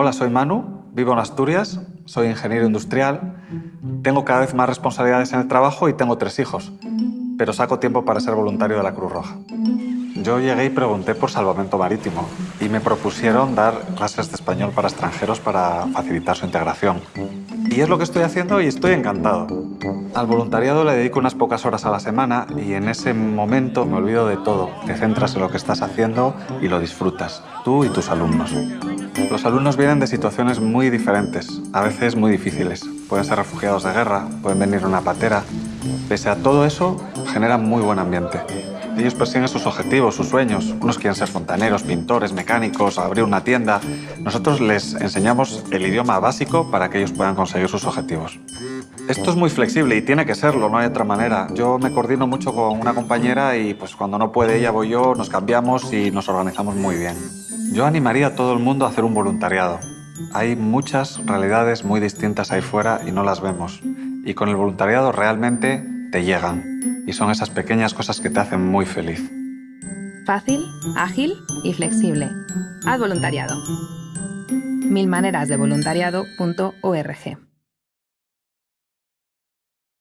Hola, soy Manu, vivo en Asturias, soy ingeniero industrial, tengo cada vez más responsabilidades en el trabajo y tengo tres hijos, pero saco tiempo para ser voluntario de la Cruz Roja. Yo llegué y pregunté por salvamento marítimo y me propusieron dar clases de español para extranjeros para facilitar su integración. Y es lo que estoy haciendo y estoy encantado. Al voluntariado le dedico unas pocas horas a la semana y en ese momento me olvido de todo. Te centras en lo que estás haciendo y lo disfrutas, tú y tus alumnos. Los alumnos vienen de situaciones muy diferentes, a veces muy difíciles. Pueden ser refugiados de guerra, pueden venir una patera. Pese a todo eso, generan muy buen ambiente. Ellos persiguen sus objetivos, sus sueños. Unos quieren ser fontaneros, pintores, mecánicos, abrir una tienda. Nosotros les enseñamos el idioma básico para que ellos puedan conseguir sus objetivos. Esto es muy flexible y tiene que serlo, no hay otra manera. Yo me coordino mucho con una compañera y pues cuando no puede ella voy yo, nos cambiamos y nos organizamos muy bien. Yo animaría a todo el mundo a hacer un voluntariado. Hay muchas realidades muy distintas ahí fuera y no las vemos. Y con el voluntariado realmente te llegan. Y son esas pequeñas cosas que te hacen muy feliz. Fácil, ágil y flexible. Haz voluntariado. Milmanerasdevoluntariado.org